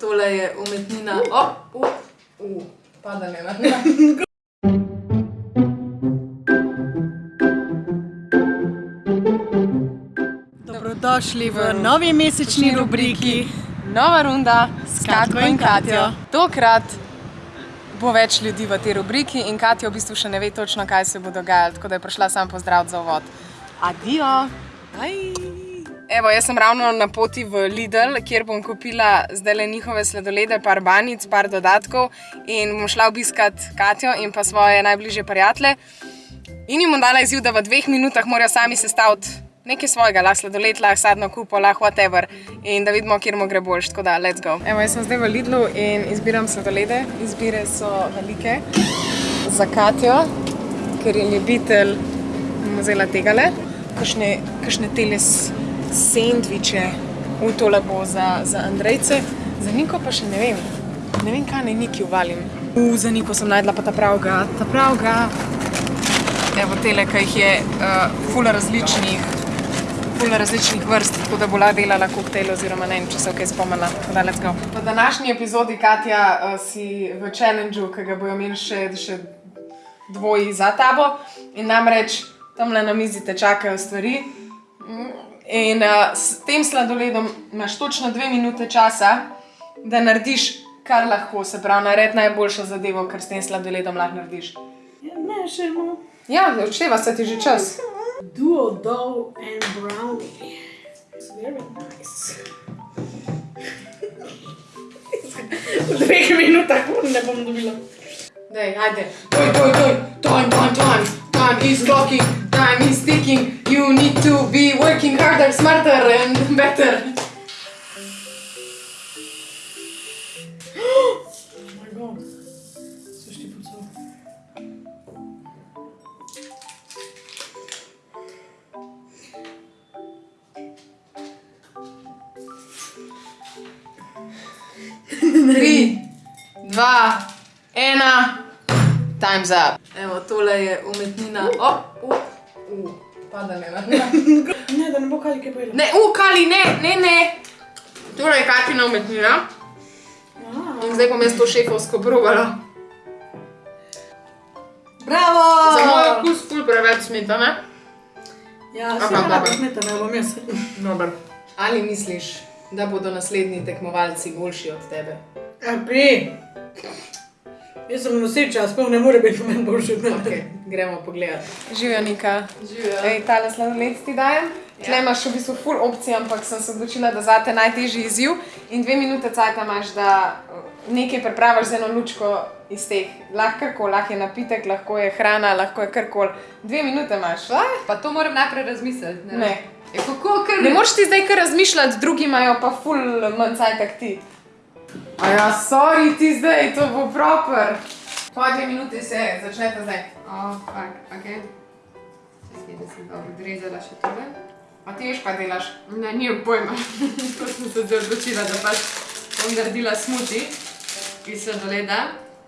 tole je umetnina. O, uh, uh, padanje na Dobrodošli v novi mesečni rubriki Nova runda s Katko in Katjo. Tokrat bo več ljudi v tej rubriki in Katja v bistvu še ne ve točno, kaj se bo dogajalo, tako da je prišla sam pozdrav za uvod. Adijo! Evo, jaz sem ravno na poti v Lidl, kjer bom kupila zdaj le njihove sladolede, par banic, par dodatkov in bom šla obiskat Katjo in pa svoje najbližje prijatelje. In jim bom dala izziv, da v dveh minutah morajo sami sestaviti nekaj svojega, lahko sladoled, lahko sadno kupo, lahko whatever. In da vidimo, kjer mu gre boljš, tako da let's go. Evo, jaz sem zdaj v Lidlu in izbiram sladolede. Izbire so velike za Katjo, ker je ljubitelj, bom vzela tegale. Kakšne, kakšne tele s- sendviče, v tole bo za, za Andrejce. Za Niko pa še ne vem. Ne vem, kaj naj Niki uvalim. U, za Niko sem najdla pa ta pravga, ta pravga. Evo tele, ki jih je uh, ful različnih, ful različnih vrst, tako da bo lahko delala koktejl oziroma ne vem, če se kaj spomnila. Da, let's go. V današnji epizodi, Katja, uh, si v challengeu, ki ga bojo imeli še, še dvoji za tabo in namreč tamle na mizi te čakajo stvari. Mm, In uh, s tem sladoledom imaš točno dve minute časa, da narediš, kar lahko, se pravi, naredi najboljšo zadevo, kar s tem sladoledom lahko narediš. Ne, še imamo. Ja, odšteva se ti že čas. Duo dough and brownie. It's very nice. v dveh minutah ne bom dobila. Daj, ajde. Doj, doj, doj. Time, time, time. Time is clocking. Time is ticking. You need to be working harder, smarter and better. Oh my god. Co ti pucał? Tri, dva, ena. Time's up. Evo, tole je umetnina. O, uh, uh, padanje na Ne, da ne bo kalike pojela. Ne, u, Kali, ne, ne, ne. Tole je Katina umetnina. In zdaj bom jaz to šefovsko probala. Bravo! Za moj okus ful preveč smetane. Ja, Aha, se ne dobro. da smetana, bom jaz. Dobar. Ali misliš, da bodo naslednji tekmovalci boljši od tebe? A pri. Jaz sem noseča, sploh ne more biti meni boljši od mene. Okay, gremo pogledat. Živijo, Nika. Živijo. Ej, tale sladoled ti dajem. Tle imaš v bistvu full opcij, ampak sem se odločila, da zate najtežji izziv. In dve minute cajta imaš, da uh, nekaj pripraviš z eno lučko iz teh. Lahko karkoli, lahko je napitek, lahko je hrana, lahko je karkoli. Dve minute imaš. Pa to moram najprej razmisliti. Ne. Ne. E, kako, ker Ne moreš ti zdaj kar razmišljati, drugi imajo pa ful manj cajt kot ti. A ja, sorry ti zdaj, to bo proper. Tvoje dve minute se začnete zdaj. O, fuck, ok. Čakaj, da sem dobro odrezala še tole. A ti veš, kaj delaš? Ne, nimam pojma. to sem se zdaj odločila, da pač bom naredila smuti iz sladoleda.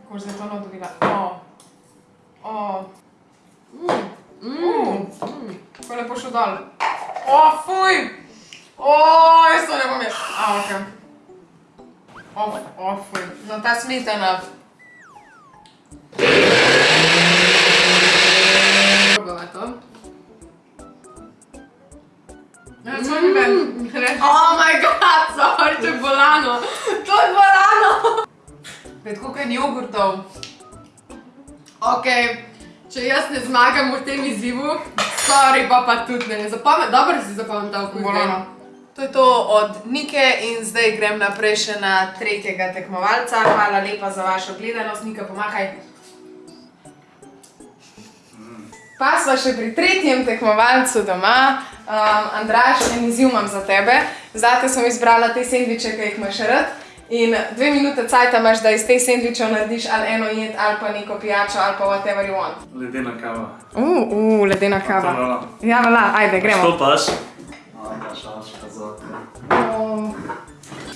Kako boš zdaj to nadobila? O. O. Mm, mm. Kako je lepo šel dol. O, fuj! O, jaz to ne bom jaz. A, ok. O, o, fuj. No, ta smetana. To. Ja, co mi ven? Oh my god, je bolano. To je bolano! Pet, koliko je jogurtov? Ok, če jaz ne zmagam v tem izzivu, sorry, pa pa tudi ne. Zapomni, dobro si zapomnil ta okus. Bolano. To je to od Nike in zdaj grem naprej še na tretjega tekmovalca. Hvala lepa za vašo gledanost. Nika, pomahaj. Pa smo še pri tretjem tekmovalcu doma. Um, Andraš, en izziv imam za tebe. Zate sem izbrala te sendviče, ki jih imaš rad. In dve minute cajta imaš, da iz teh sendvičev narediš ali eno jed, ali pa neko pijačo, ali pa whatever you want. Ledena kava. Uh, uh, ledena kava. Hvala. Ja, vala, ajde, gremo. Što paš? A, pa šaška za te. Oh.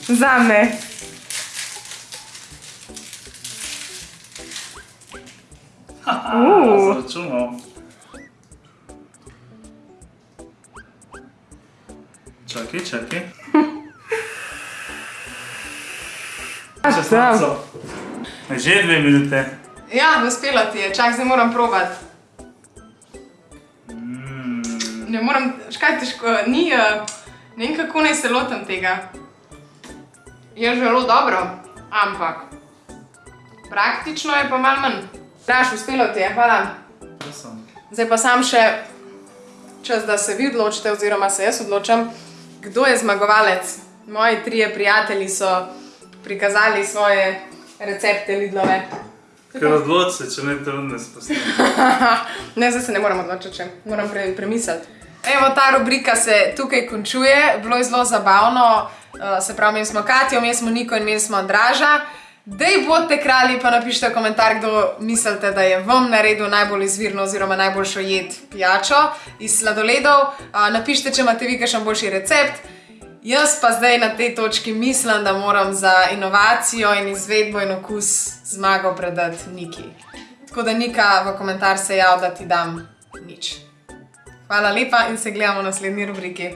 Zame. Uh. Zračunal. Čakaj, čakaj. 16. Že dve minute. Ja, uspelo ti je, čak zdaj moram provat. Mm. Ne morem, škaj težko, ni, uh, ne vem kako naj se lotim tega. Je zelo dobro, ampak praktično je pa malo manj. Daš, uspelo ti je, hvala. Zdaj pa sam še čas, da se vi odločite, oziroma se jaz odločam, kdo je zmagovalec. Moji trije prijatelji so prikazali svoje recepte Lidlove. Ker odloči se, če ne te ne spustim. ne, zdaj se ne moram odločiti, če moram pre, premisliti. Evo, ta rubrika se tukaj končuje, bilo je zelo zabavno, uh, se pravi, imeli smo Katijo, imeli smo Niko in imeli smo Andraža. Dej bodite kralji, pa napišite komentar, kdo mislite, da je vam naredil najbolj izvirno oziroma najboljšo jed pijačo iz sladoledov. Napišite, če imate vi kakšen boljši recept. Jaz pa zdaj na tej točki mislim, da moram za inovacijo in izvedbo in okus zmago predati Niki. Tako da Nika v komentar se jav, da ti dam nič. Hvala lepa in se gledamo v naslednji rubriki.